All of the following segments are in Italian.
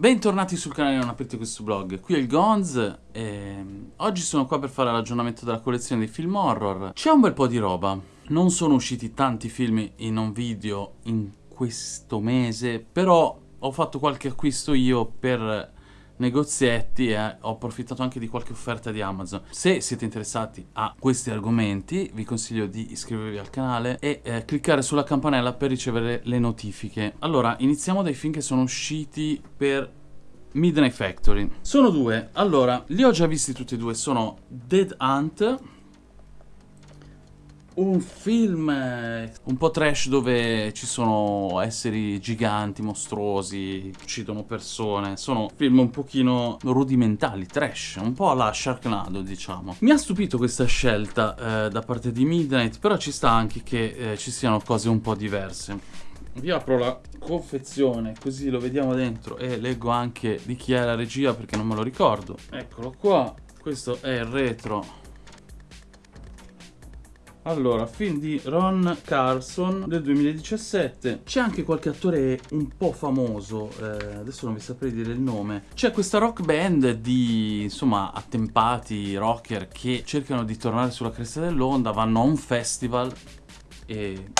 Bentornati sul canale Non aprite questo blog, qui è il Gonz e oggi sono qua per fare l'aggiornamento della collezione dei film horror. C'è un bel po' di roba, non sono usciti tanti film in un video in questo mese, però ho fatto qualche acquisto io per negozietti e ho approfittato anche di qualche offerta di Amazon. Se siete interessati a questi argomenti vi consiglio di iscrivervi al canale e eh, cliccare sulla campanella per ricevere le notifiche. Allora, iniziamo dai film che sono usciti per Midnight Factory. Sono due. Allora, li ho già visti tutti e due. Sono Dead Hunt un film un po' trash dove ci sono esseri giganti, mostruosi, uccidono persone. Sono film un pochino rudimentali, trash, un po' alla Sharknado, diciamo. Mi ha stupito questa scelta eh, da parte di Midnight, però ci sta anche che eh, ci siano cose un po' diverse. Vi apro la confezione così lo vediamo dentro e leggo anche di chi è la regia perché non me lo ricordo. Eccolo qua, questo è il retro allora, film di Ron Carson del 2017. C'è anche qualche attore un po' famoso, eh, adesso non vi saprei dire il nome. C'è questa rock band di, insomma, attempati rocker che cercano di tornare sulla cresta dell'onda, vanno a un festival e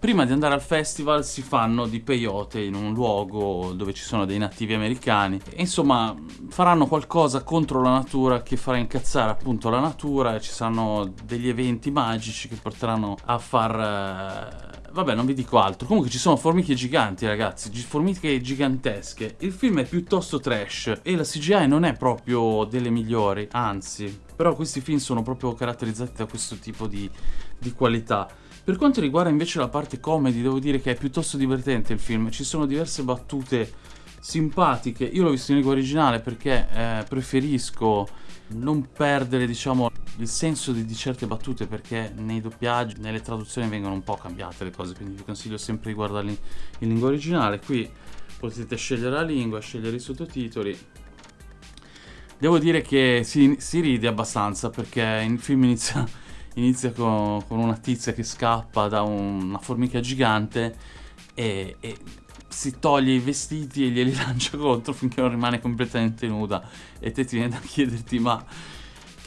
Prima di andare al festival si fanno di peyote in un luogo dove ci sono dei nativi americani e insomma faranno qualcosa contro la natura che farà incazzare appunto la natura ci saranno degli eventi magici che porteranno a far... Eh, vabbè, non vi dico altro. Comunque ci sono formiche giganti, ragazzi, formiche gigantesche. Il film è piuttosto trash e la CGI non è proprio delle migliori, anzi. Però questi film sono proprio caratterizzati da questo tipo di, di qualità. Per quanto riguarda invece la parte comedy, devo dire che è piuttosto divertente il film. Ci sono diverse battute simpatiche. Io l'ho visto in lingua originale perché eh, preferisco non perdere, diciamo, il senso di, di, certe battute perché nei doppiaggi, nelle traduzioni vengono un po' cambiate le cose, quindi vi consiglio sempre di guardarli in lingua originale. Qui potete scegliere la lingua, scegliere i sottotitoli. Devo dire che si, si ride abbastanza perché il film inizia inizia con, con una tizia che scappa da un, una formica gigante e, e, si toglie i vestiti e glieli lancia contro finché non rimane completamente nuda e te ti viene da chiederti ma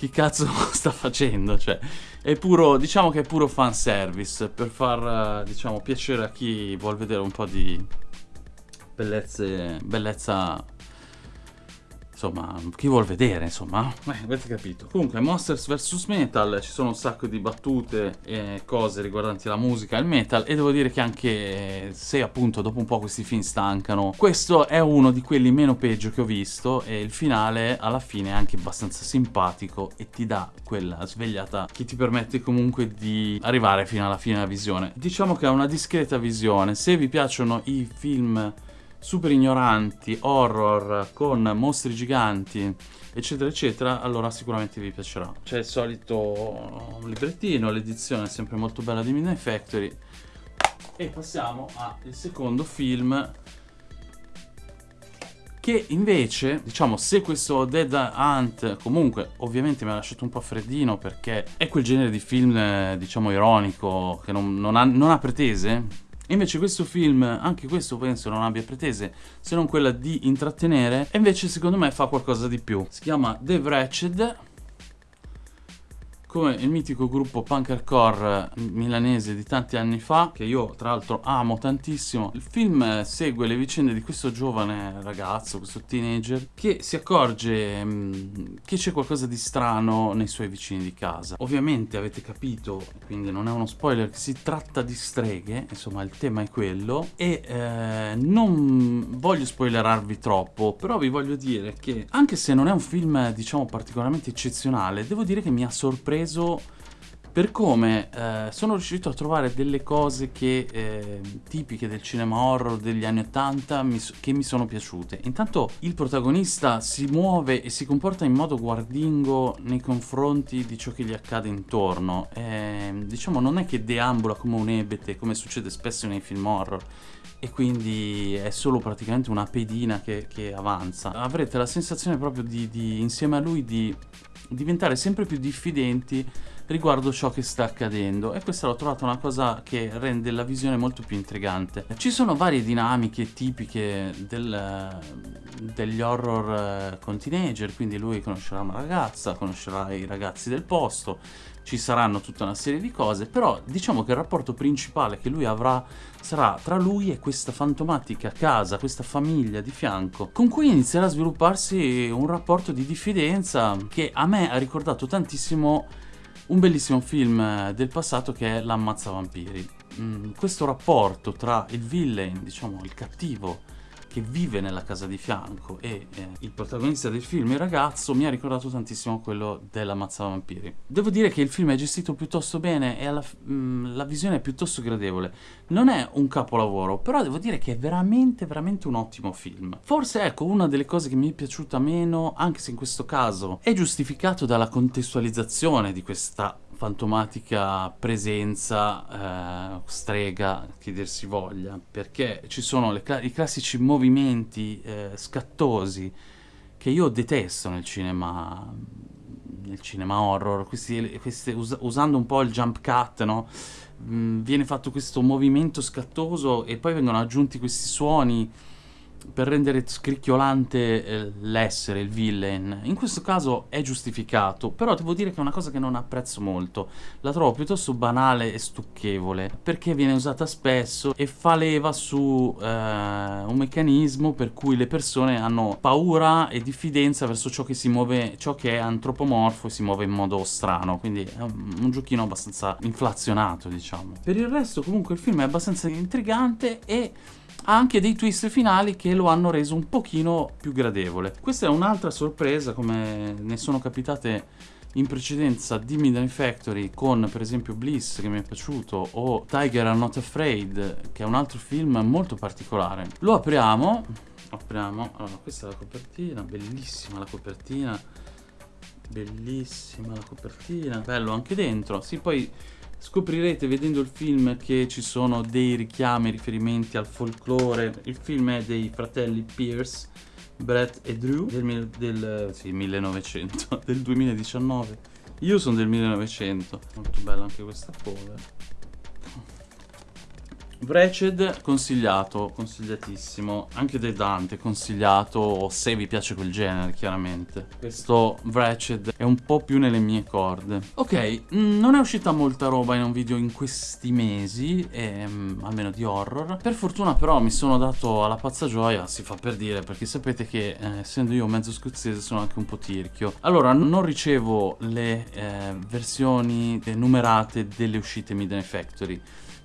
che cazzo sta facendo? Cioè, è puro, diciamo che è puro fanservice per far, diciamo, piacere a chi vuole vedere un po' di bellezze, bellezza insomma, chi vuol vedere, insomma, eh, avete capito. Comunque, Monsters vs Metal, ci sono un sacco di battute e cose riguardanti la musica e il metal, e devo dire che anche se appunto dopo un po' questi film stancano, questo è uno di quelli meno peggio che ho visto, e il finale alla fine è anche abbastanza simpatico e ti dà quella svegliata che ti permette comunque di arrivare fino alla fine della visione. Diciamo che è una discreta visione, se vi piacciono i film super ignoranti, horror con mostri giganti, eccetera eccetera, allora sicuramente vi piacerà. C'è il solito librettino, l'edizione è sempre molto bella di Midnight Factory. E passiamo al secondo film che invece, diciamo, se questo Dead Hunt comunque ovviamente mi ha lasciato un po' freddino perché è quel genere di film, eh, diciamo, ironico che non, non, ha, non ha pretese, Invece questo film, anche questo penso non abbia pretese se non quella di intrattenere, e invece secondo me fa qualcosa di più. Si chiama The Wretched come il mitico gruppo punk hardcore milanese di tanti anni fa, che io tra l'altro amo tantissimo. Il film segue le vicende di questo giovane ragazzo, questo teenager, che si accorge mm, che c'è qualcosa di strano nei suoi vicini di casa. Ovviamente avete capito, quindi non è uno spoiler, che si tratta di streghe, insomma il tema è quello, e eh, non voglio spoilerarvi troppo, però vi voglio dire che anche se non è un film diciamo particolarmente eccezionale, devo dire che mi ha sorpreso preso per come eh, sono riuscito a trovare delle cose che, eh, tipiche del cinema horror degli anni 80 mi, che mi sono piaciute. Intanto il protagonista si muove e si comporta in modo guardingo nei confronti di ciò che gli accade intorno. Eh, diciamo non è che deambula come un ebete, come succede spesso nei film horror, e quindi è solo praticamente una pedina che, che avanza. Avrete la sensazione proprio di, di, insieme a lui di diventare sempre più diffidenti riguardo ciò che sta accadendo e questa l'ho trovata una cosa che rende la visione molto più intrigante. Ci sono varie dinamiche tipiche del, degli horror eh, con teenager, quindi lui conoscerà una ragazza, conoscerà i ragazzi del posto, ci saranno tutta una serie di cose, però diciamo che il rapporto principale che lui avrà sarà tra lui e questa fantomatica casa, questa famiglia di fianco, con cui inizierà a svilupparsi un rapporto di diffidenza che a me ha ricordato tantissimo un bellissimo film del passato che è L'ammazza vampiri. Mm, questo rapporto tra il villain, diciamo il cattivo, che vive nella casa di fianco e eh, il protagonista del film, il ragazzo, mi ha ricordato tantissimo quello della Mazza Vampiri. Devo dire che il film è gestito piuttosto bene e alla, mh, mm, la visione è piuttosto gradevole. Non è un capolavoro, però devo dire che è veramente, veramente un ottimo film. Forse, ecco, una delle cose che mi è piaciuta meno, anche se in questo caso è giustificato dalla contestualizzazione di questa fantomatica presenza, eh, strega, che dir si voglia, perché ci sono cla i classici movimenti eh, scattosi che io detesto nel cinema, nel cinema horror, questi, questi, us usando un po' il jump cut, no? Mm, viene fatto questo movimento scattoso e poi vengono aggiunti questi suoni per rendere scricchiolante eh, l'essere, il villain. In questo caso è giustificato, però devo dire che è una cosa che non apprezzo molto. La trovo piuttosto banale e stucchevole, perché viene usata spesso e fa leva su eh, un meccanismo per cui le persone hanno paura e diffidenza verso ciò che si muove, ciò che è antropomorfo e si muove in modo strano, quindi è un, un giochino abbastanza inflazionato, diciamo. Per il resto comunque il film è abbastanza intrigante e ha anche dei twist finali che lo hanno reso un pochino più gradevole. Questa è un'altra sorpresa, come ne sono capitate in precedenza di Midnight Factory con per esempio Bliss che mi è piaciuto o Tiger Are Not Afraid che è un altro film molto particolare. Lo apriamo, apriamo, allora questa è la copertina, bellissima la copertina, bellissima la copertina, bello anche dentro, sì poi Scoprirete vedendo il film che ci sono dei richiami, riferimenti al folklore. Il film è dei fratelli Pierce, Brett e Drew del, del sì, 1900, del 2019. Io sono del 1900. Molto bella anche questa cover. Wretched consigliato, consigliatissimo, anche The Dante consigliato se vi piace quel genere chiaramente. Questo Wretched è un po' più nelle mie corde. Ok, mm, non è uscita molta roba in un video in questi mesi, ehm, almeno di horror. Per fortuna però mi sono dato alla pazza gioia, si fa per dire, perché sapete che eh, essendo io mezzo scozzese sono anche un po' tirchio. Allora, non ricevo le eh, versioni numerate delle uscite Midnight Factory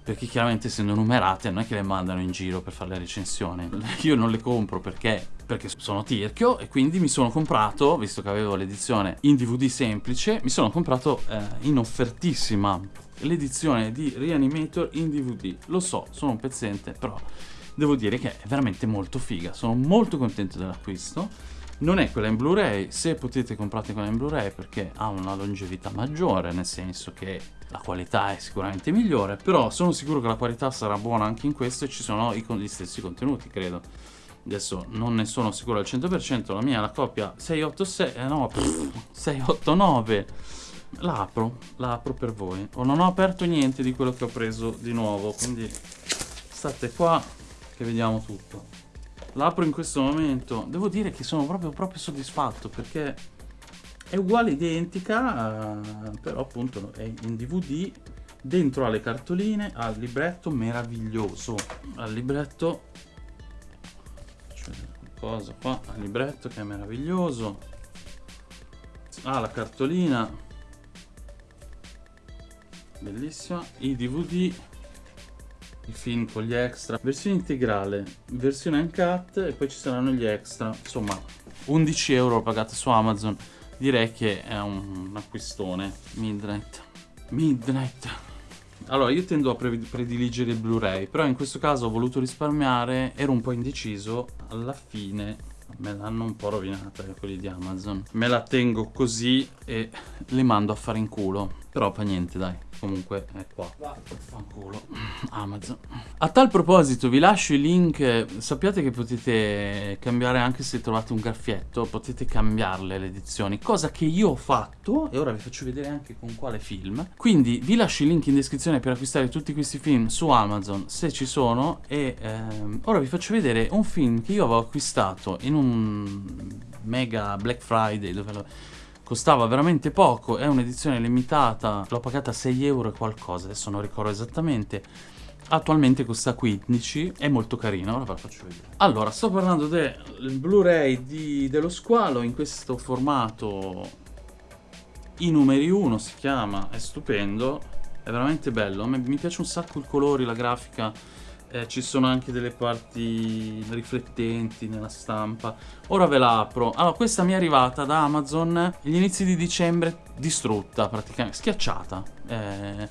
perché chiaramente essendo numerate non è che le mandano in giro per fare la recensione. Io non le compro perché, perché sono tirchio e quindi mi sono comprato, visto che avevo l'edizione in DVD semplice, mi sono comprato eh, in offertissima l'edizione di Reanimator in DVD. Lo so, sono un pezzente, però devo dire che è veramente molto figa. Sono molto contento dell'acquisto. Non è quella in Blu-ray, se potete comprate quella in Blu-ray perché ha una longevità maggiore, nel senso che la qualità è sicuramente migliore, però sono sicuro che la qualità sarà buona anche in questo e ci sono gli stessi contenuti, credo. Adesso non ne sono sicuro al 100%, la mia è la coppia 686, eh no, pff, 689. La apro, per voi. O non ho aperto niente di quello che ho preso di nuovo, quindi state qua che vediamo tutto. L'apro in questo momento. Devo dire che sono proprio, proprio soddisfatto perché è uguale identica uh, però appunto è in dvd dentro alle cartoline al libretto meraviglioso. Al libretto cioè qua al libretto che è meraviglioso. Ah la cartolina. Bellissima. I dvd il film con gli extra. Versione integrale versione uncut e poi ci saranno gli extra. Insomma 11 euro pagate su amazon. Direi che è un acquistone. Midnight. Midnight. Allora io tendo a prediligere il Blu-ray però in questo caso ho voluto risparmiare ero un po' indeciso. Alla fine me l'hanno un po' rovinata quelli di Amazon. Me la tengo così e le mando a fare in culo. Però fa niente dai comunque è qua. Fanculo. Amazon. A tal proposito vi lascio i link, sappiate che potete cambiare anche se trovate un graffietto, potete cambiarle le edizioni, cosa che io ho fatto e ora vi faccio vedere anche con quale film. Quindi vi lascio i link in descrizione per acquistare tutti questi film su Amazon se ci sono e ehm, ora vi faccio vedere un film che io avevo acquistato in un mega Black Friday dove lo costava veramente poco, è un'edizione limitata, l'ho pagata 6 euro e qualcosa, adesso non ricordo esattamente. Attualmente costa 15, è molto carino, ora ve la faccio vedere. Allora, sto parlando del Blu-ray dello squalo in questo formato i numeri 1 si chiama, è stupendo, è veramente bello, mi piace un sacco il colore, la grafica, eh, ci sono anche delle parti riflettenti nella stampa. Ora ve la apro. Allora, questa mi è arrivata da Amazon agli inizi di dicembre, distrutta praticamente, schiacciata. Eh,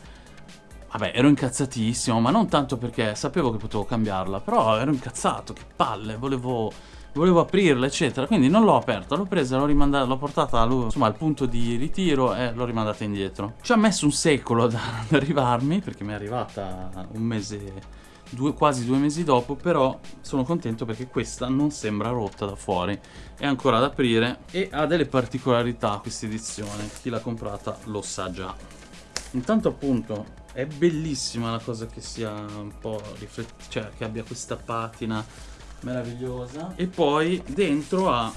vabbè, ero incazzatissimo, ma non tanto perché sapevo che potevo cambiarla, però ero incazzato, che palle, volevo volevo aprirla eccetera quindi non l'ho aperta l'ho presa l'ho rimandata l'ho portata insomma al punto di ritiro e l'ho rimandata indietro ci ha messo un secolo ad arrivarmi perché mi è arrivata un mese due, quasi due mesi dopo, però sono contento perché questa non sembra rotta da fuori, è ancora da aprire e ha delle particolarità questa edizione, chi l'ha comprata lo sa già. Intanto appunto è bellissima la cosa che sia un po' riflettita, cioè che abbia questa patina meravigliosa. E poi dentro ha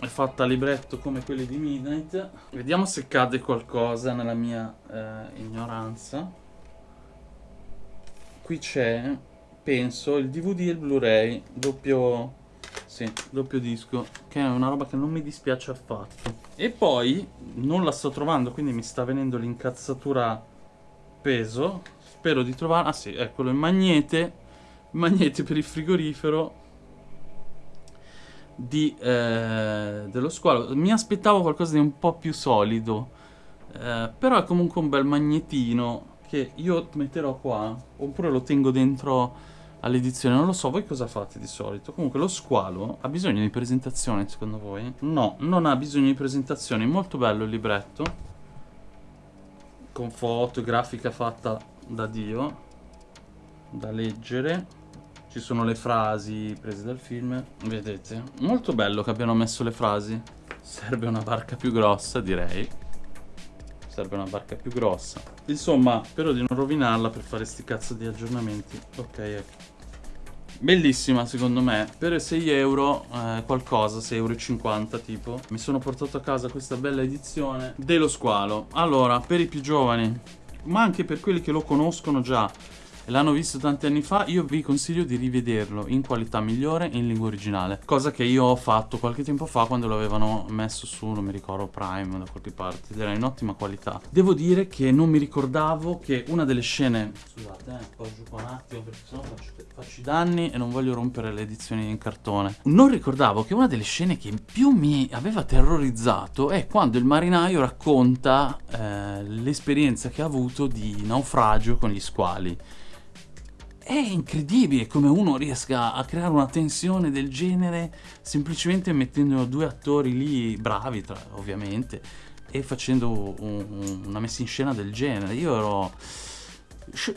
è fatta a libretto come quelli di Midnight. Vediamo se cade qualcosa nella mia eh, ignoranza qui c'è, penso, il DVD e il Blu-ray, doppio, sì, doppio disco, che è una roba che non mi dispiace affatto. E poi, non la sto trovando, quindi mi sta venendo l'incazzatura peso, spero di trovare, ah sì, eccolo, il magnete, magnete per il frigorifero, di, eh, dello squalo. Mi aspettavo qualcosa di un po' più solido, eh, però è comunque un bel magnetino che io metterò qua, oppure lo tengo dentro all'edizione, non lo so, voi cosa fate di solito? Comunque lo squalo ha bisogno di presentazione secondo voi? No, non ha bisogno di presentazione, molto bello il libretto, con foto, grafica fatta da Dio, da leggere, ci sono le frasi prese dal film, vedete? Molto bello che abbiano messo le frasi, serve una barca più grossa direi serve una barca più grossa. Insomma spero di non rovinarla per fare sti cazzo di aggiornamenti. Ok ecco Bellissima secondo me, per 6 euro eh, qualcosa, 6,50 euro tipo. Mi sono portato a casa questa bella edizione dello squalo. Allora, per i più giovani, ma anche per quelli che lo conoscono già l'hanno visto tanti anni fa, io vi consiglio di rivederlo in qualità migliore in lingua originale. Cosa che io ho fatto qualche tempo fa quando lo avevano messo su, non mi ricordo, Prime da qualche parte, ed era in ottima qualità. Devo dire che non mi ricordavo che una delle scene... Scusate, eh, poggio qua un attimo perché sennò faccio, faccio i danni e non voglio rompere le edizioni in cartone. Non ricordavo che una delle scene che più mi aveva terrorizzato è quando il marinaio racconta eh, l'esperienza che ha avuto di naufragio con gli squali. È incredibile come uno riesca a creare una tensione del genere semplicemente mettendo due attori lì bravi, tra, ovviamente, e facendo un, una messa in scena del genere. Io ero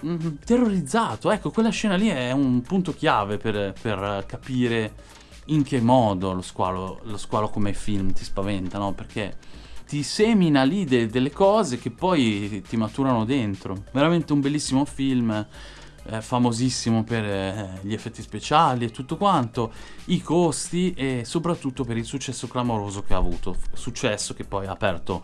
mm, terrorizzato. Ecco, quella scena lì è un punto chiave per, per capire in che modo lo squalo, lo squalo come film ti spaventa, no? Perché ti semina lì de delle cose che poi ti maturano dentro. Veramente un bellissimo film eh, famosissimo per eh, gli effetti speciali e tutto quanto, i costi e soprattutto per il successo clamoroso che ha avuto, successo che poi ha aperto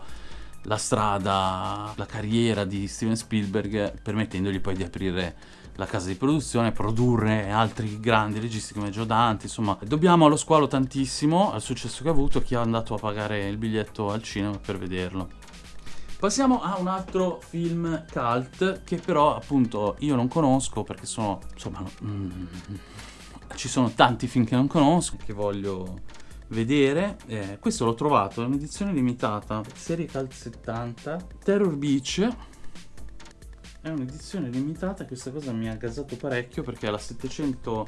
la strada, la carriera di Steven Spielberg permettendogli poi di aprire la casa di produzione, produrre altri grandi registi come Joe Dante, insomma dobbiamo allo squalo tantissimo, al successo che ha avuto, chi è andato a pagare il biglietto al cinema per vederlo. Passiamo a un altro film cult che però appunto io non conosco perché sono, insomma, mm, ci sono tanti film che non conosco, che voglio vedere. Eh, questo l'ho trovato, è un'edizione limitata, serie cult 70, Terror Beach. È un'edizione limitata, questa cosa mi ha gasato parecchio perché è la 700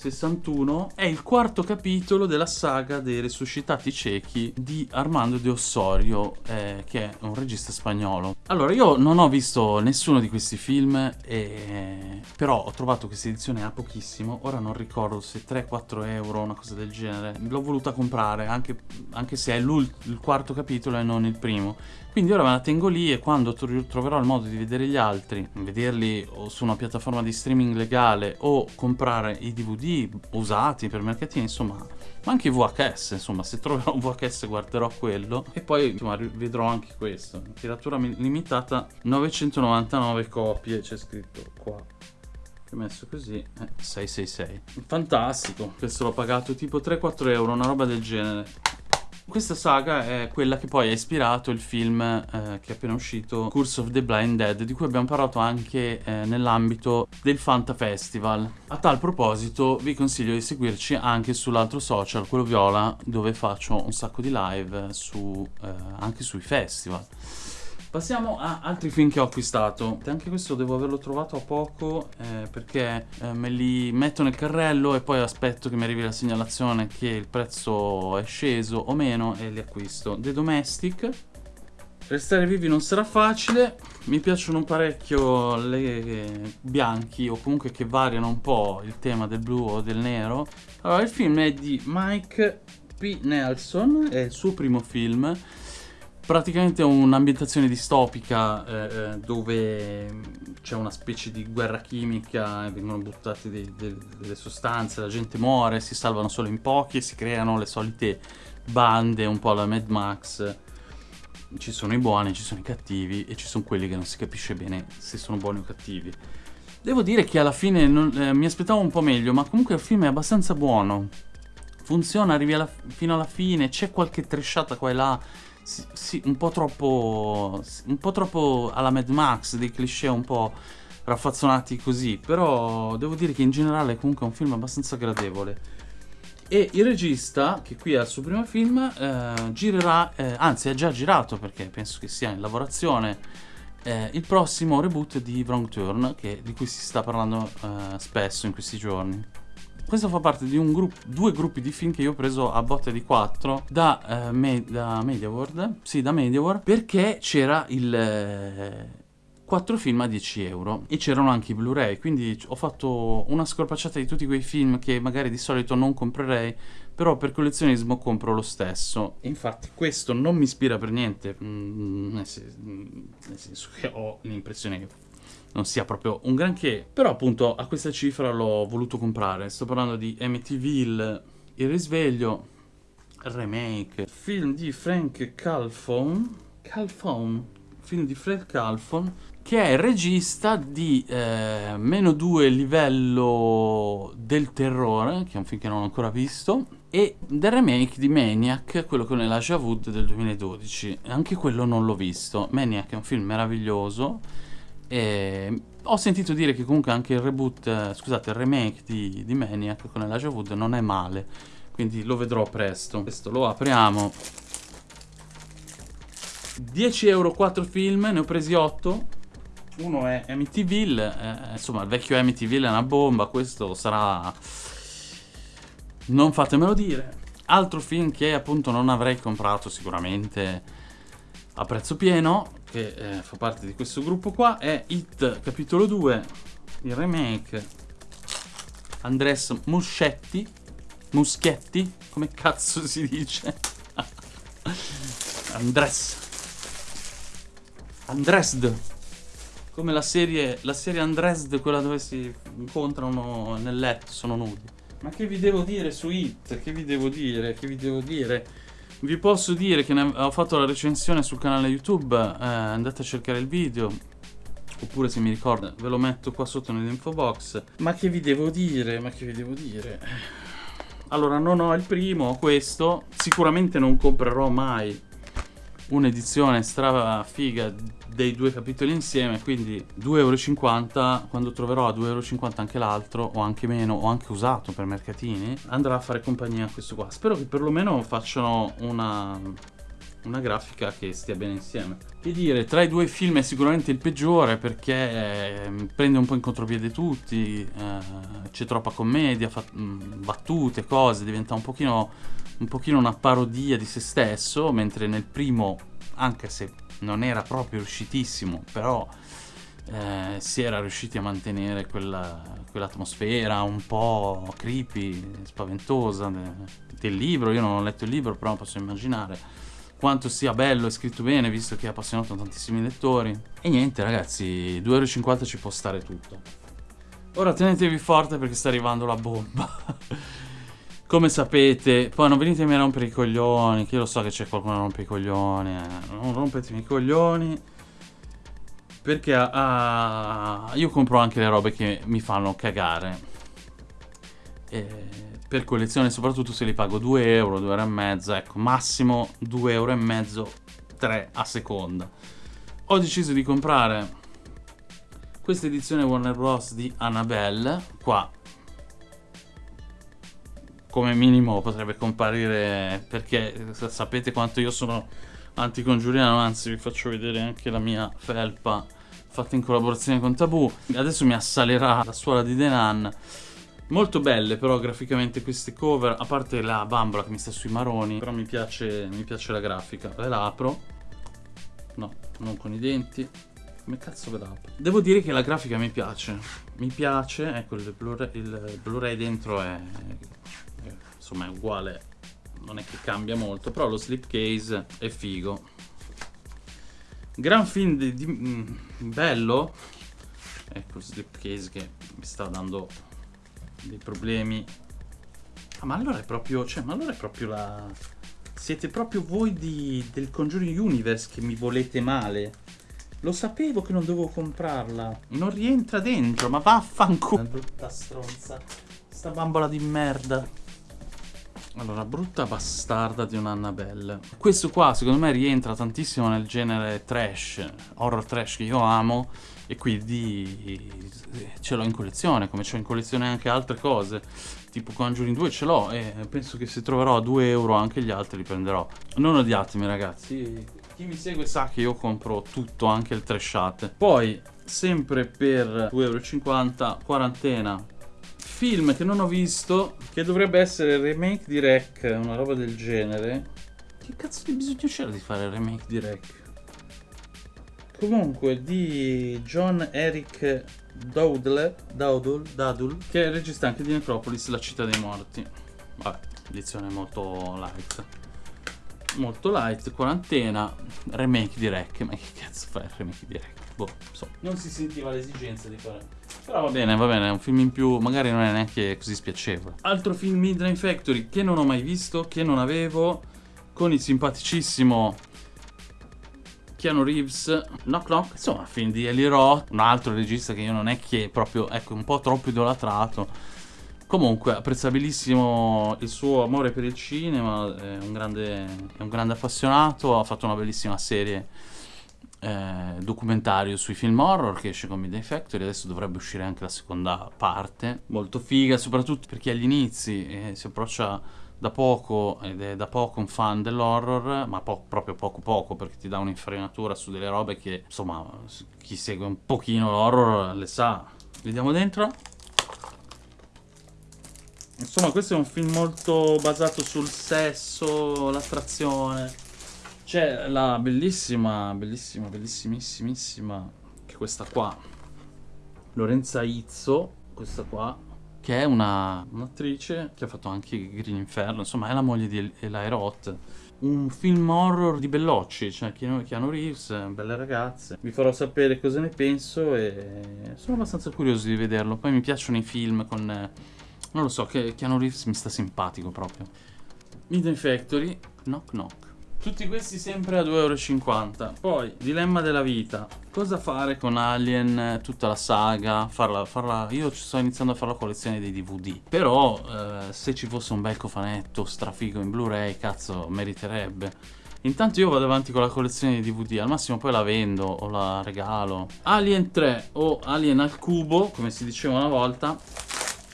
61 è il quarto capitolo della saga dei resuscitati ciechi di Armando de Ossorio, eh, che è un regista spagnolo. Allora, io non ho visto nessuno di questi film, eh, però ho trovato questa edizione a pochissimo. Ora non ricordo se 3-4 euro, una cosa del genere. L'ho voluta comprare, anche, anche se è il quarto capitolo e non il primo. Quindi ora me la tengo lì e quando troverò il modo di vedere gli altri, vederli o su una piattaforma di streaming legale o comprare i DVD usati per mercatini, insomma, ma anche i VHS, insomma, se troverò un VHS guarderò quello. E poi insomma vedrò anche questo. Tiratura limitata 999 copie, c'è scritto qua. Ho messo così eh, 666 fantastico. Questo l'ho pagato tipo 3-4 euro una roba del genere questa saga è quella che poi ha ispirato il film eh, che è appena uscito, Curse of the Blind Dead, di cui abbiamo parlato anche eh, nell'ambito del Fanta Festival. A tal proposito vi consiglio di seguirci anche sull'altro social, quello viola, dove faccio un sacco di live su, eh, anche sui festival. Passiamo a altri film che ho acquistato. Anche questo devo averlo trovato a poco eh, perché eh, me li metto nel carrello e poi aspetto che mi arrivi la segnalazione che il prezzo è sceso o meno e li acquisto. The Domestic. Restare vivi non sarà facile, mi piacciono parecchio le bianchi o comunque che variano un po' il tema del blu o del nero. Allora, il film è di Mike P. Nelson, è il suo primo film praticamente un'ambientazione distopica eh, eh, dove c'è una specie di guerra chimica, vengono buttate dei, dei, delle sostanze, la gente muore, si salvano solo in pochi e si creano le solite bande, un po' alla Mad Max. Ci sono i buoni, ci sono i cattivi e ci sono quelli che non si capisce bene se sono buoni o cattivi. Devo dire che alla fine non, eh, mi aspettavo un po' meglio, ma comunque il film è abbastanza buono. Funziona, arrivi alla, fino alla fine, c'è qualche tresciata qua e là sì, sì, un po' troppo. Un po' troppo alla Mad Max, dei cliché un po' raffazzonati così. Però devo dire che in generale comunque è un film abbastanza gradevole. E il regista, che qui è il suo primo film, eh, girerà, eh, anzi ha già girato perché penso che sia in lavorazione, eh, il prossimo reboot di Wrong Turn, che, di cui si sta parlando eh, spesso in questi giorni. Questo fa parte di gruppo, due gruppi di film che io ho preso a botte di quattro da, uh, me, da MediaWorld, sì da MediaWorld, perché c'era il... Eh, 4 film a 10 euro e c'erano anche i Blu-ray, quindi ho fatto una scorpacciata di tutti quei film che magari di solito non comprerei, però per collezionismo compro lo stesso. Infatti questo non mi ispira per niente, mm, nel, senso che ho l'impressione che non sia proprio un granché, però appunto a questa cifra l'ho voluto comprare. Sto parlando di Amityville, Il risveglio, remake, film di Frank Calfon, Calfon, film di Fred Calfon, che è regista di eh, Meno 2 livello del terrore, che è un film che non ho ancora visto, e del remake di Maniac, quello con Elijah Wood del 2012. Anche quello non l'ho visto. Maniac è un film meraviglioso e ho sentito dire che comunque anche il reboot, eh, scusate, il remake di, di Maniac con Elijah Wood non è male, quindi lo vedrò presto. Questo lo apriamo. 10 euro 4 film, ne ho presi 8. Uno è Amityville, eh, insomma il vecchio Amityville è una bomba, questo sarà... Non fatemelo dire. Altro film che appunto non avrei comprato sicuramente a prezzo pieno, che eh, fa parte di questo gruppo qua, è Hit capitolo 2, il remake. Andres Muschetti, Muschietti, come cazzo si dice? Andres. Andresd. Come la serie, la serie Andresd, quella dove si incontrano nel letto, sono nudi. Ma che vi devo dire su Hit? Che vi devo dire? Che vi devo dire? Vi posso dire che ho fatto la recensione sul canale YouTube, eh, andate a cercare il video, oppure se mi ricordo ve lo metto qua sotto nell'info box. Ma che vi devo dire? Ma che vi devo dire? Allora, non ho il primo, questo, sicuramente non comprerò mai un'edizione stra figa dei due capitoli insieme, quindi 2,50 euro, quando troverò a 2,50 euro anche l'altro, o anche meno, o anche usato per mercatini, andrà a fare compagnia a questo qua. Spero che perlomeno facciano una una grafica che stia bene insieme. Che dire, tra i due film è sicuramente il peggiore perché eh, prende un po' in contropiede tutti, eh, c'è troppa commedia, mm, battute, cose, diventa un pochino, un pochino una parodia di se stesso, mentre nel primo, anche se non era proprio riuscitissimo, però eh, si era riusciti a mantenere quella, quell'atmosfera un po' creepy, spaventosa de, del libro. Io non ho letto il libro, però posso immaginare quanto sia bello e scritto bene, visto che ha appassionato tantissimi lettori. E niente, ragazzi, 2,50€ ci può stare tutto. Ora tenetevi forte perché sta arrivando la bomba. Come sapete, poi non venitemi a rompere i coglioni, che io lo so che c'è qualcuno che rompe i coglioni, eh. non rompetemi i coglioni. Perché uh, io compro anche le robe che mi fanno cagare. E per collezione, soprattutto se li pago 2 euro, 2 euro e mezzo, ecco, massimo 2 euro e mezzo, 3 a seconda. Ho deciso di comprare questa edizione Warner Bros. di Annabelle, qua come minimo potrebbe comparire perché sapete quanto io sono anticongiuriano, anzi vi faccio vedere anche la mia felpa fatta in collaborazione con Tabù. Adesso mi assalerà la suola di Denan. Molto belle però graficamente queste cover, a parte la bambola che mi sta sui maroni, però mi piace, mi piace la grafica. Le la apro. No, non con i denti. Come cazzo ve la apro? Devo dire che la grafica mi piace. Mi piace, ecco il Blu-ray Blu dentro è, insomma è uguale non è che cambia molto, però lo slipcase è figo. Gran film di, di, mm, bello. Ecco il slipcase che mi sta dando dei problemi. Ah, ma allora è proprio, cioè, ma allora è proprio la... Siete proprio voi di, del Conjuring Universe che mi volete male. Lo sapevo che non dovevo comprarla. Non rientra dentro, ma vaffanculo. Brutta stronza. Sta bambola di merda. Allora, brutta bastarda di un'Annabelle. Questo qua secondo me rientra tantissimo nel genere trash, horror trash che io amo e quindi ce l'ho in collezione, come c'ho in collezione anche altre cose, tipo Conjuring 2 ce l'ho e penso che se troverò a 2 euro anche gli altri li prenderò. Non odiatemi ragazzi, chi mi segue sa che io compro tutto, anche il trashate. Poi, sempre per 2,50 euro, quarantena, film che non ho visto, che dovrebbe essere il remake di Rec, una roba del genere. Che cazzo di bisogno c'era di fare il remake di Rec? Comunque, di John Eric Dowdle, Dowdle, Dadul, che è il regista anche di Necropolis, La città dei morti. Vabbè, edizione molto light. Molto light, quarantena, remake di Rec. Ma che cazzo fa il remake di Rec? Boh, so. Non si sentiva l'esigenza di fare però va bene, va bene, è un film in più, magari non è neanche così spiacevole. Altro film Midnight Factory che non ho mai visto, che non avevo, con il simpaticissimo Keanu Reeves, Knock Knock, insomma, film di Eli Roth, un altro regista che io non è che proprio, ecco, un po' troppo idolatrato. Comunque, apprezzabilissimo il suo amore per il cinema, è un grande, è un grande appassionato, ha fatto una bellissima serie eh, documentario sui film horror che esce con Midnight Factory, adesso dovrebbe uscire anche la seconda parte, molto figa, soprattutto perché agli inizi eh, si approccia da poco ed è da poco un fan dell'horror, ma po proprio poco poco perché ti dà un'infarinatura su delle robe che insomma chi segue un pochino l'horror le sa. Vediamo dentro. Insomma questo è un film molto basato sul sesso, l'attrazione c'è la bellissima, bellissima, bellissimissimissima, che è questa qua, Lorenza Izzo, questa qua, che è una un'attrice che ha fatto anche Green Inferno, insomma è la moglie di Eli Roth. Un film horror di Bellocci, cioè Keanu Reeves, belle ragazze. Vi farò sapere cosa ne penso e sono abbastanza curioso di vederlo. Poi mi piacciono i film con... non lo so, Keanu Reeves mi sta simpatico proprio. Midnight Factory, Knock Knock. Tutti questi sempre a 2,50€. Poi, dilemma della vita. Cosa fare con Alien, tutta la saga? Farla, farla... Io sto iniziando a fare la collezione dei DVD. Però, eh, se ci fosse un bel cofanetto strafigo in Blu-ray, cazzo, meriterebbe. Intanto io vado avanti con la collezione di DVD, al massimo poi la vendo o la regalo. Alien 3 o Alien al cubo, come si diceva una volta,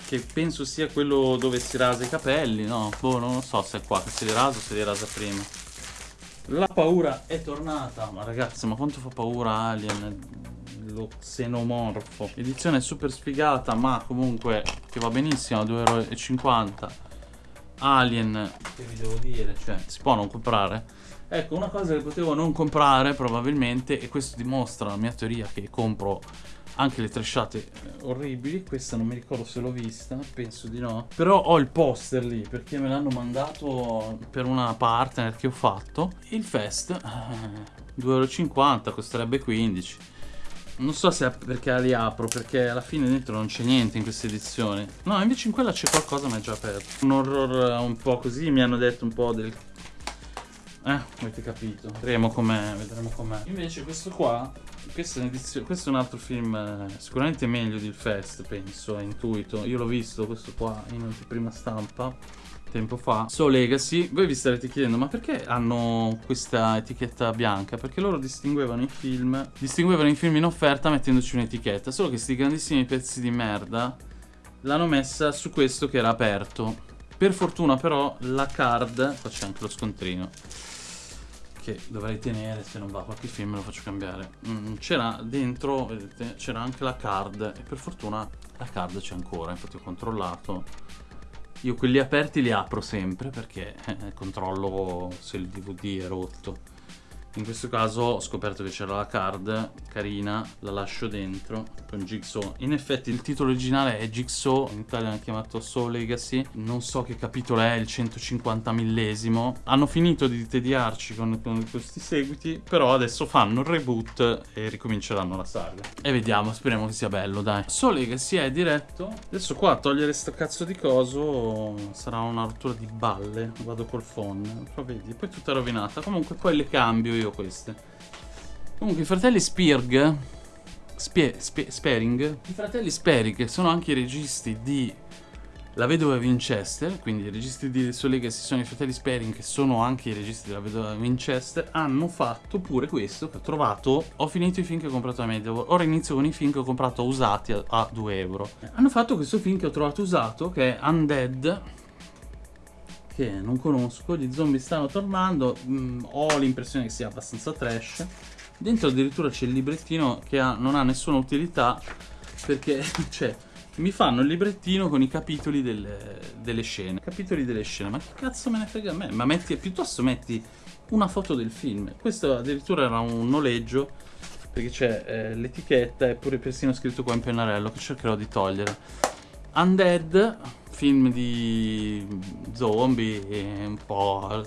che penso sia quello dove si rasa i capelli, no? Boh, non lo so se è qua che si li rasa o se li rasa prima. La paura è tornata, ma ragazzi, ma quanto fa paura Alien? Lo xenomorfo. Edizione super sfigata, ma comunque che va benissimo, 2,50 euro. Alien, che vi devo dire, cioè, si può non comprare? Ecco, una cosa che potevo non comprare probabilmente, e questo dimostra la mia teoria che compro anche le trasciate eh, orribili. Questa non mi ricordo se l'ho vista, penso di no. Però ho il poster lì perché me l'hanno mandato per una partner che ho fatto. Il Fest, eh, 2,50 euro, costerebbe 15. Non so se è perché li apro, perché alla fine dentro non c'è niente in questa edizione. No, invece in quella c'è qualcosa, ma è già aperto. Un horror eh, un po' così, mi hanno detto un po' del... Eh, avete capito. Vedremo com'è, vedremo com'è. Invece questo qua questo è, questo è, un altro film eh, sicuramente meglio di Il Fest, penso, è intuito. Io l'ho visto questo qua in anteprima stampa tempo fa. So Legacy, voi vi starete chiedendo ma perché hanno questa etichetta bianca? Perché loro distinguevano i film, distinguevano i film in offerta mettendoci un'etichetta, solo che questi grandissimi pezzi di merda l'hanno messa su questo che era aperto. Per fortuna però la card, qua c'è anche lo scontrino che dovrei tenere se non va qualche film lo faccio cambiare. Mm, c'era dentro vedete c'era anche la card e per fortuna la card c'è ancora infatti ho controllato. Io quelli aperti li apro sempre perché eh, controllo se il DVD è rotto in questo caso ho scoperto che c'era la card, carina, la lascio dentro con Jigsaw. In effetti il titolo originale è Jigsaw, in Italia hanno chiamato Soul Legacy. Non so che capitolo è, il 150 millesimo. Hanno finito di tediarci con, con questi seguiti, però adesso fanno il reboot e ricominceranno la saga. E vediamo, speriamo che sia bello, dai. Soul Legacy è diretto. Adesso qua a togliere sto cazzo di coso sarà una rottura di balle. Vado col phone, però vedi, poi tutta rovinata. Comunque poi le cambio io queste. Comunque i fratelli Spirg, Spie, Spie, Sparing, i fratelli Sparing sono anche i registi di La Vedova Winchester, quindi i registi di Soul Legacy sono i fratelli Sparing che sono anche i registi della Vedova Winchester, hanno fatto pure questo ho trovato, ho finito i film che ho comprato a Media ora inizio con i film che ho comprato usati a, a 2 euro. Hanno fatto questo film che ho trovato usato che è Undead, che non conosco, gli zombie stanno tornando, mm, ho l'impressione che sia abbastanza trash. Dentro addirittura c'è il librettino che ha, non ha nessuna utilità perché, cioè, mi fanno il librettino con i capitoli delle, delle, scene. Capitoli delle scene, ma che cazzo me ne frega a me? Ma metti, piuttosto metti una foto del film. Questo addirittura era un noleggio perché c'è eh, l'etichetta e pure persino scritto qua in pennarello che cercherò di togliere. Undead film di zombie un po'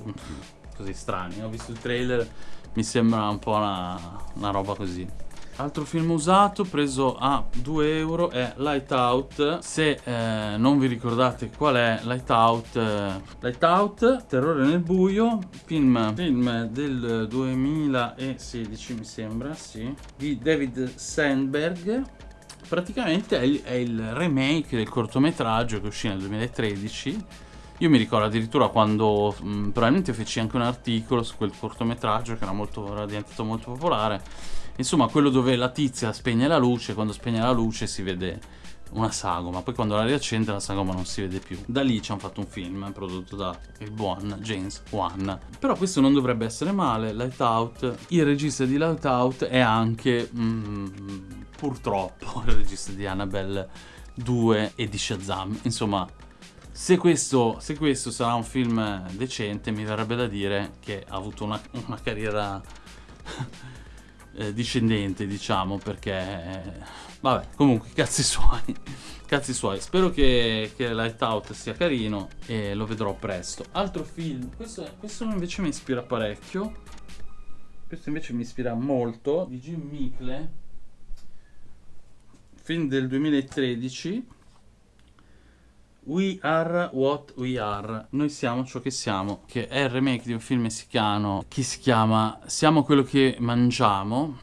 così strani. Ho visto il trailer, mi sembra un po' una, una roba così. Altro film usato preso a 2 euro è Light Out. Se eh, non vi ricordate qual è Light Out, eh, Light Out, Terrore nel buio, film, film del 2016 mi sembra, sì, di David Sandberg praticamente è il, è il remake del cortometraggio che uscì nel 2013 io mi ricordo addirittura quando mh, probabilmente feci anche un articolo su quel cortometraggio che era, molto, era diventato molto popolare. Insomma, quello dove la tizia spegne la luce, quando spegne la luce si vede una sagoma, poi quando la riaccende la sagoma non si vede più. Da lì ci hanno fatto un film prodotto da il buon James Wan. Però questo non dovrebbe essere male, Light Out. Il regista di Light Out è anche... Mm, purtroppo il regista di Annabelle 2 e di Shazam. Insomma, se questo, se questo, sarà un film decente, mi verrebbe da dire che ha avuto una, una carriera eh, discendente, diciamo, perché... Vabbè, comunque, cazzi suoi. Cazzi suoi. Spero che, che Light Out sia carino e lo vedrò presto. Altro film, questo, questo invece mi ispira parecchio. Questo invece mi ispira molto, di Jim Micle film del 2013 We Are What We Are. Noi siamo ciò che siamo Che è il remake di un film messicano Che si chiama Siamo quello che mangiamo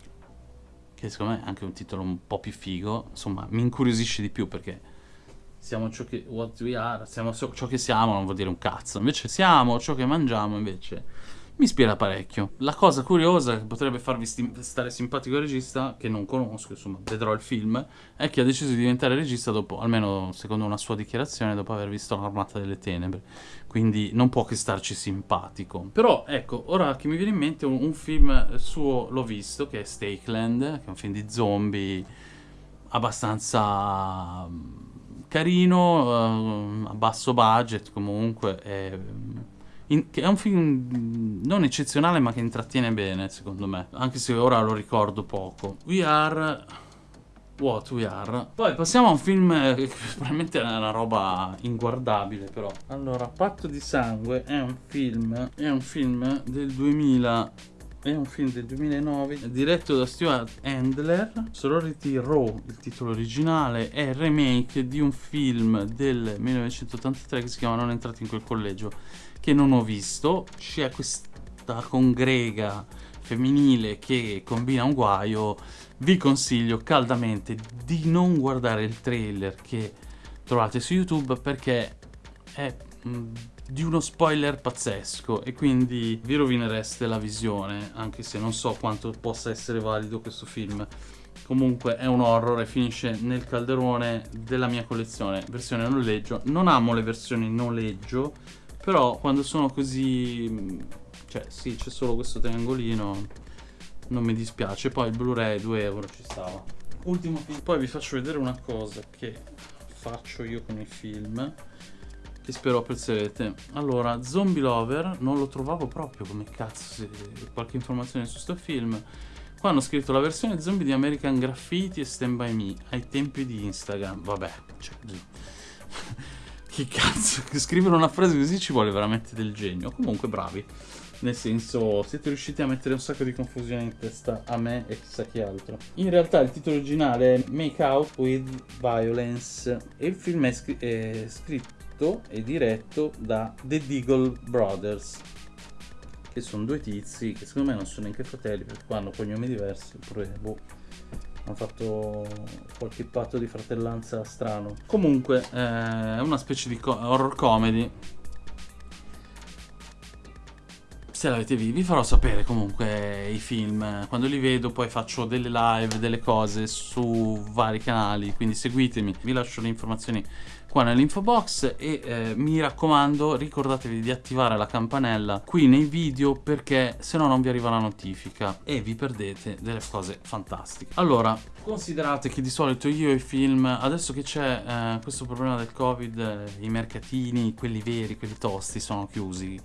Che secondo me è anche un titolo un po' più figo. Insomma mi incuriosisce di più perché Siamo ciò che What We Are Siamo ciò che siamo non vuol dire un cazzo. Invece siamo ciò che mangiamo invece mi ispira parecchio. La cosa curiosa che potrebbe farvi stare simpatico il regista, che non conosco, insomma, vedrò il film, è che ha deciso di diventare regista dopo, almeno secondo una sua dichiarazione, dopo aver visto L'Armata delle Tenebre. Quindi non può che starci simpatico. Però, ecco, ora che mi viene in mente un, un film suo, l'ho visto, che è Stakeland, che è un film di zombie abbastanza mm, carino, uh, a basso budget comunque. È, in, è un film non eccezionale ma che intrattiene bene secondo me, anche se ora lo ricordo poco. We Are... What We Are. Poi passiamo a un film che probabilmente è una roba inguardabile però. Allora, Patto di Sangue è un film, è un film del 2000 è un film del 2009 diretto da Stuart Handler Sorority Row il titolo originale è il remake di un film del 1983 che si chiama Non entrati in quel collegio che non ho visto. C'è questa congrega femminile che combina un guaio. Vi consiglio caldamente di non guardare il trailer che trovate su YouTube perché è mh, di uno spoiler pazzesco e quindi vi rovinereste la visione, anche se non so quanto possa essere valido questo film. Comunque è un horror e finisce nel calderone della mia collezione, versione noleggio. Non amo le versioni noleggio però quando sono così... Cioè sì, c'è solo questo triangolino, non mi dispiace. Poi il Blu-ray 2 euro ci stava. Ultimo film. Poi vi faccio vedere una cosa che faccio io con i film che spero apprezzerete. Allora, Zombie Lover non lo trovavo proprio come cazzo se qualche informazione su sto film. Qua hanno scritto la versione zombie di American Graffiti e Stand By Me ai tempi di Instagram. Vabbè, cioè... Che cazzo, scrivere una frase così ci vuole veramente del genio. Comunque bravi. Nel senso, siete riusciti a mettere un sacco di confusione in testa a me e chissà chi altro. In realtà il titolo originale è Make Out with Violence e il film è, scr è scritto e diretto da The Deagle Brothers che sono due tizi che secondo me non sono neanche fratelli perché hanno cognomi diversi, oppure boh hanno fatto qualche patto di fratellanza strano. Comunque eh, è una specie di co horror comedy. Se l'avete visto, vi farò sapere comunque i film. Quando li vedo poi faccio delle live, delle cose su vari canali, quindi seguitemi. Vi lascio le informazioni qua nell'info box e eh, mi raccomando ricordatevi di attivare la campanella qui nei video perché se no non vi arriva la notifica e vi perdete delle cose fantastiche. Allora, considerate che di solito io i film, adesso che c'è eh, questo problema del covid, eh, i mercatini, quelli veri, quelli tosti sono chiusi,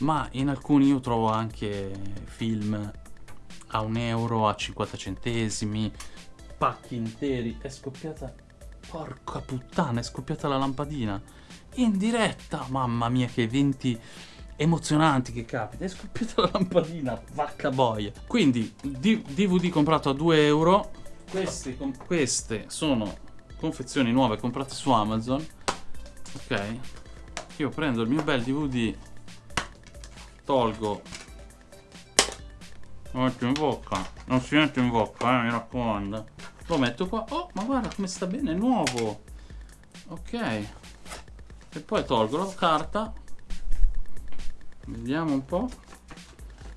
ma in alcuni io trovo anche film a un euro, a 50 centesimi, pacchi interi, è scoppiata Porca puttana, è scoppiata la lampadina. In diretta, mamma mia che eventi emozionanti che capita. È scoppiata la lampadina, vacca boia. Quindi, DVD comprato a 2 euro. Queste, queste sono confezioni nuove comprate su Amazon. Ok. Io prendo il mio bel DVD, tolgo, lo metto in bocca. Non si mette in bocca, eh, mi raccomando. Lo metto qua. Oh, ma guarda come sta bene, è nuovo. Ok. E poi tolgo la carta. Vediamo un po'.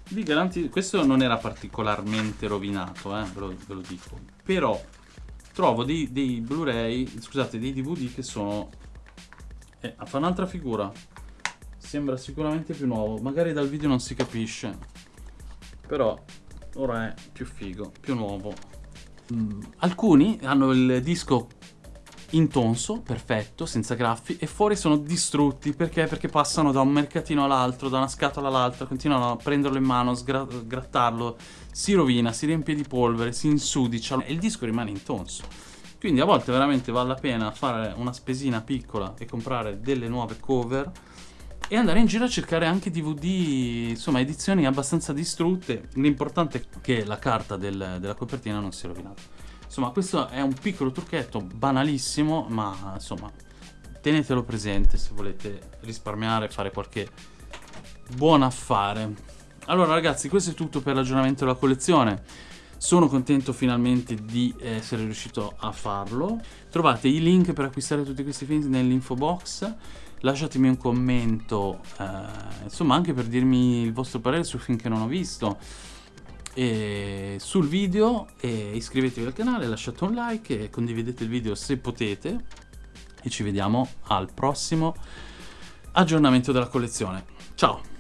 Vi garantisco, questo non era particolarmente rovinato, eh, ve lo, ve lo dico. Però trovo dei, dei Blu-ray, scusate, dei DVD che sono... Eh, fa un'altra figura. Sembra sicuramente più nuovo. Magari dal video non si capisce. Però ora è più figo, più nuovo. Mm, alcuni hanno il disco intonso, perfetto, senza graffi, e fuori sono distrutti perché? Perché passano da un mercatino all'altro, da una scatola all'altra, continuano a prenderlo in mano, grattarlo, si rovina, si riempie di polvere, si insudicia e il disco rimane intonso. Quindi a volte veramente vale la pena fare una spesina piccola e comprare delle nuove cover e andare in giro a cercare anche DVD, insomma edizioni abbastanza distrutte. L'importante è che la carta del, della copertina non sia rovinata. Insomma questo è un piccolo trucchetto banalissimo ma insomma tenetelo presente se volete risparmiare fare qualche buon affare. Allora ragazzi questo è tutto per l'aggiornamento della collezione. Sono contento finalmente di essere riuscito a farlo. Trovate i link per acquistare tutti questi film nell'info box lasciatemi un commento, eh, insomma anche per dirmi il vostro parere su film che non ho visto e sul video e iscrivetevi al canale, lasciate un like e condividete il video se potete e ci vediamo al prossimo aggiornamento della collezione. Ciao!